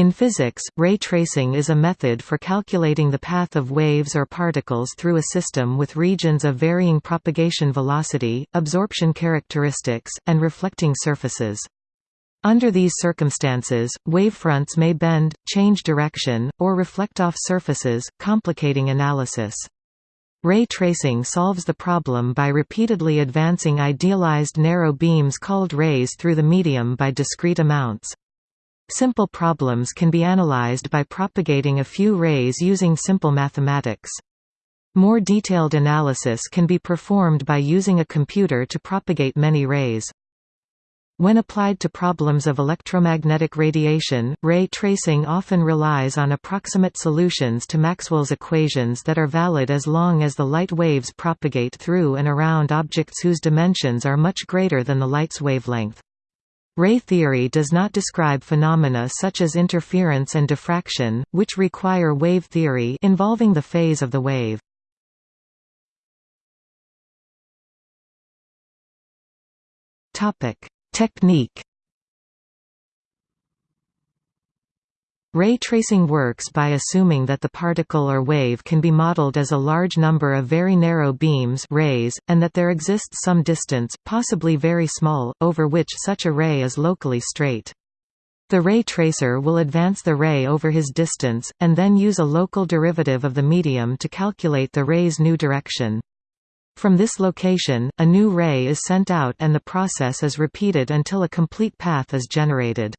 In physics, ray tracing is a method for calculating the path of waves or particles through a system with regions of varying propagation velocity, absorption characteristics, and reflecting surfaces. Under these circumstances, wavefronts may bend, change direction, or reflect off surfaces, complicating analysis. Ray tracing solves the problem by repeatedly advancing idealized narrow beams called rays through the medium by discrete amounts. Simple problems can be analyzed by propagating a few rays using simple mathematics. More detailed analysis can be performed by using a computer to propagate many rays. When applied to problems of electromagnetic radiation, ray tracing often relies on approximate solutions to Maxwell's equations that are valid as long as the light waves propagate through and around objects whose dimensions are much greater than the light's wavelength. Ray theory does not describe phenomena such as interference and diffraction, which require wave theory involving the phase of the wave. Technique Ray tracing works by assuming that the particle or wave can be modeled as a large number of very narrow beams rays, and that there exists some distance, possibly very small, over which such a ray is locally straight. The ray tracer will advance the ray over his distance, and then use a local derivative of the medium to calculate the ray's new direction. From this location, a new ray is sent out and the process is repeated until a complete path is generated.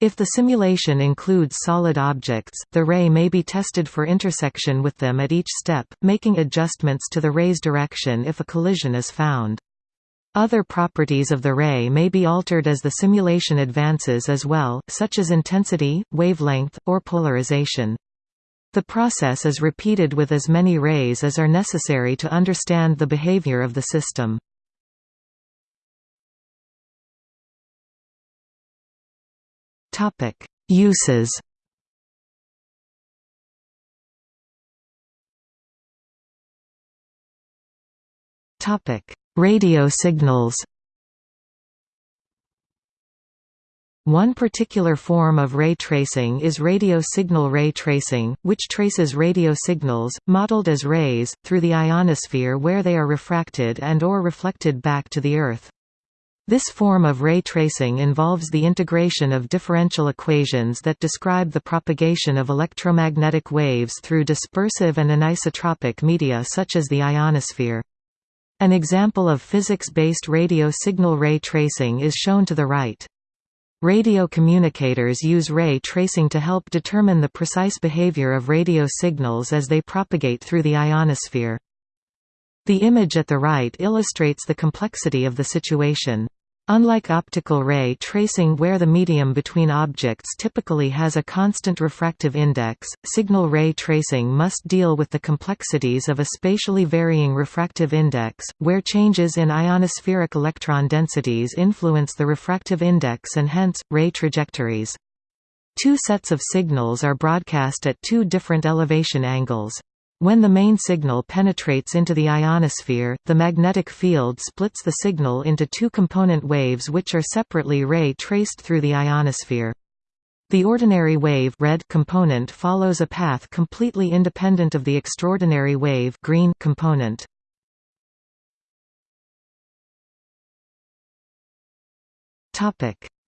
If the simulation includes solid objects, the ray may be tested for intersection with them at each step, making adjustments to the ray's direction if a collision is found. Other properties of the ray may be altered as the simulation advances as well, such as intensity, wavelength, or polarization. The process is repeated with as many rays as are necessary to understand the behavior of the system. Topic: Uses. Topic: Radio signals. One particular form of ray tracing is radio signal ray tracing, which traces radio signals, modeled as rays, through the ionosphere where they are refracted and or reflected back to the Earth. This form of ray tracing involves the integration of differential equations that describe the propagation of electromagnetic waves through dispersive and anisotropic media such as the ionosphere. An example of physics-based radio signal ray tracing is shown to the right. Radio communicators use ray tracing to help determine the precise behavior of radio signals as they propagate through the ionosphere. The image at the right illustrates the complexity of the situation. Unlike optical ray tracing where the medium between objects typically has a constant refractive index, signal ray tracing must deal with the complexities of a spatially varying refractive index, where changes in ionospheric electron densities influence the refractive index and hence, ray trajectories. Two sets of signals are broadcast at two different elevation angles. When the main signal penetrates into the ionosphere, the magnetic field splits the signal into two component waves which are separately ray-traced through the ionosphere. The ordinary wave red component follows a path completely independent of the extraordinary wave green component.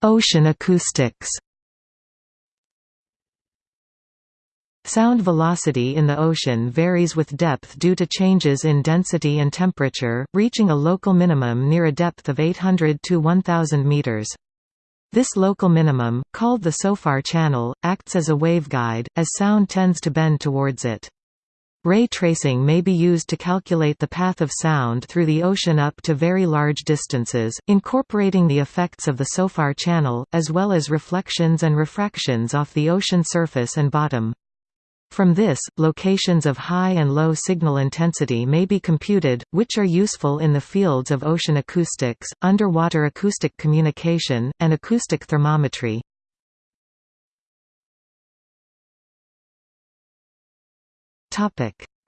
Ocean acoustics Sound velocity in the ocean varies with depth due to changes in density and temperature, reaching a local minimum near a depth of 800 to 1000 meters. This local minimum, called the SOFAR channel, acts as a waveguide, as sound tends to bend towards it. Ray tracing may be used to calculate the path of sound through the ocean up to very large distances, incorporating the effects of the SOFAR channel, as well as reflections and refractions off the ocean surface and bottom. From this, locations of high and low signal intensity may be computed, which are useful in the fields of ocean acoustics, underwater acoustic communication, and acoustic thermometry.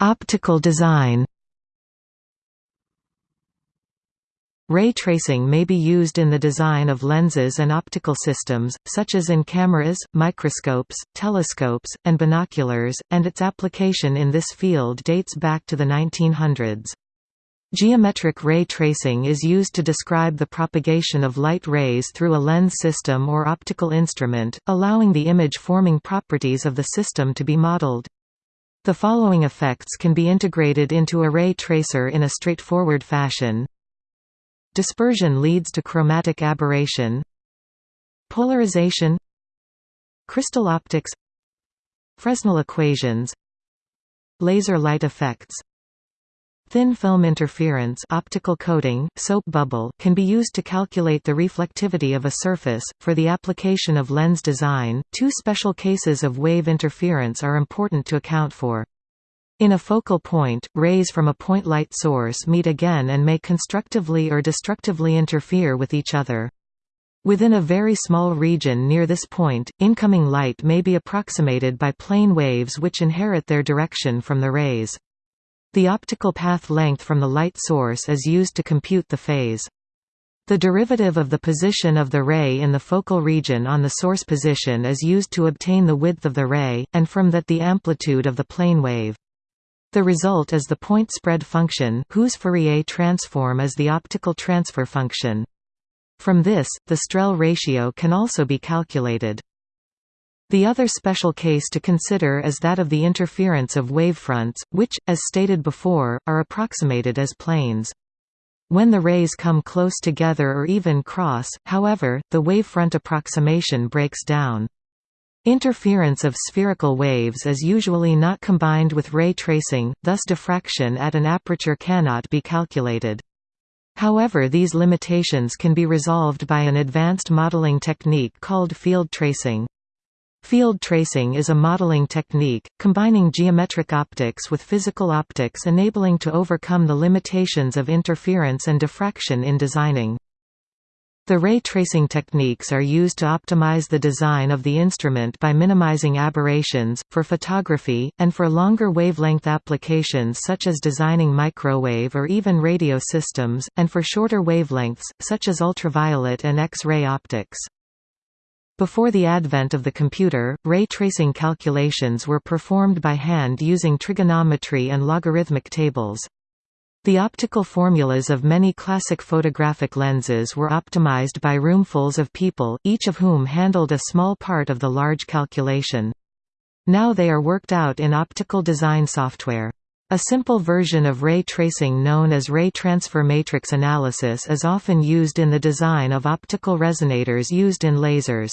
Optical design Ray tracing may be used in the design of lenses and optical systems, such as in cameras, microscopes, telescopes, and binoculars, and its application in this field dates back to the 1900s. Geometric ray tracing is used to describe the propagation of light rays through a lens system or optical instrument, allowing the image-forming properties of the system to be modeled. The following effects can be integrated into a ray tracer in a straightforward fashion. Dispersion leads to chromatic aberration Polarization Crystal optics Fresnel equations Laser light effects Thin film interference optical coating, soap bubble can be used to calculate the reflectivity of a surface. For the application of lens design, two special cases of wave interference are important to account for. In a focal point, rays from a point light source meet again and may constructively or destructively interfere with each other. Within a very small region near this point, incoming light may be approximated by plane waves which inherit their direction from the rays. The optical path length from the light source is used to compute the phase. The derivative of the position of the ray in the focal region on the source position is used to obtain the width of the ray, and from that the amplitude of the plane wave. The result is the point spread function whose Fourier transform is the optical transfer function. From this, the Strehl ratio can also be calculated. The other special case to consider is that of the interference of wavefronts, which, as stated before, are approximated as planes. When the rays come close together or even cross, however, the wavefront approximation breaks down. Interference of spherical waves is usually not combined with ray tracing, thus diffraction at an aperture cannot be calculated. However these limitations can be resolved by an advanced modeling technique called field tracing. Field tracing is a modeling technique, combining geometric optics with physical optics enabling to overcome the limitations of interference and diffraction in designing. The ray tracing techniques are used to optimize the design of the instrument by minimizing aberrations, for photography, and for longer wavelength applications such as designing microwave or even radio systems, and for shorter wavelengths, such as ultraviolet and X-ray optics. Before the advent of the computer, ray tracing calculations were performed by hand using trigonometry and logarithmic tables. The optical formulas of many classic photographic lenses were optimized by roomfuls of people, each of whom handled a small part of the large calculation. Now they are worked out in optical design software. A simple version of ray tracing known as ray transfer matrix analysis is often used in the design of optical resonators used in lasers.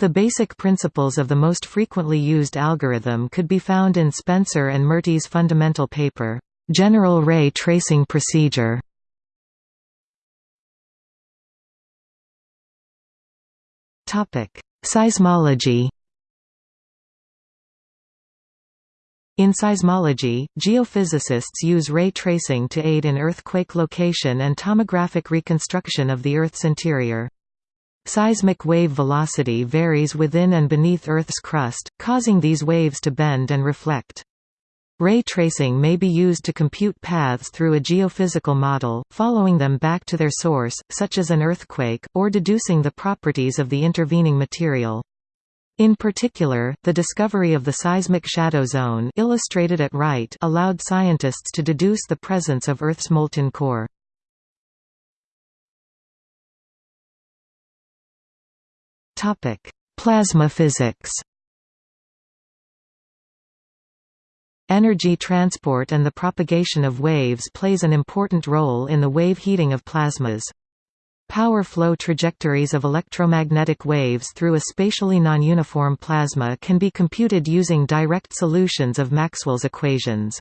The basic principles of the most frequently used algorithm could be found in Spencer and Murty's fundamental paper. General ray tracing procedure Seismology In seismology, geophysicists use ray tracing to aid in earthquake location and tomographic reconstruction of the Earth's interior. Seismic wave velocity varies within and beneath Earth's crust, causing these waves to bend and reflect. Ray tracing may be used to compute paths through a geophysical model, following them back to their source, such as an earthquake, or deducing the properties of the intervening material. In particular, the discovery of the seismic shadow zone illustrated at right allowed scientists to deduce the presence of Earth's molten core. Plasma physics Energy transport and the propagation of waves plays an important role in the wave heating of plasmas. Power flow trajectories of electromagnetic waves through a spatially non-uniform plasma can be computed using direct solutions of Maxwell's equations.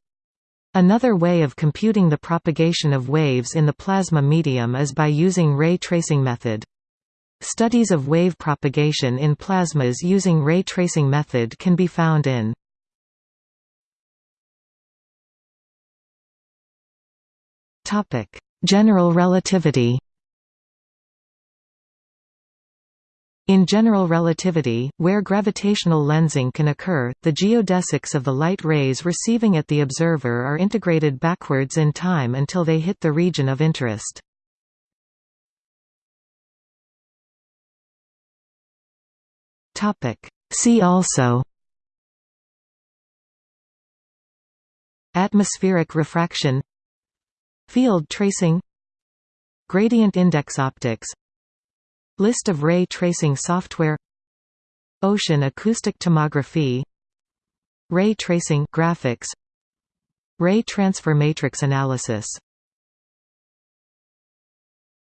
Another way of computing the propagation of waves in the plasma medium is by using ray tracing method. Studies of wave propagation in plasmas using ray tracing method can be found in Topic: General relativity. In general relativity, where gravitational lensing can occur, the geodesics of the light rays receiving at the observer are integrated backwards in time until they hit the region of interest. See also Atmospheric refraction Field tracing Gradient index optics List of ray tracing software Ocean acoustic tomography Ray tracing graphics Ray transfer matrix analysis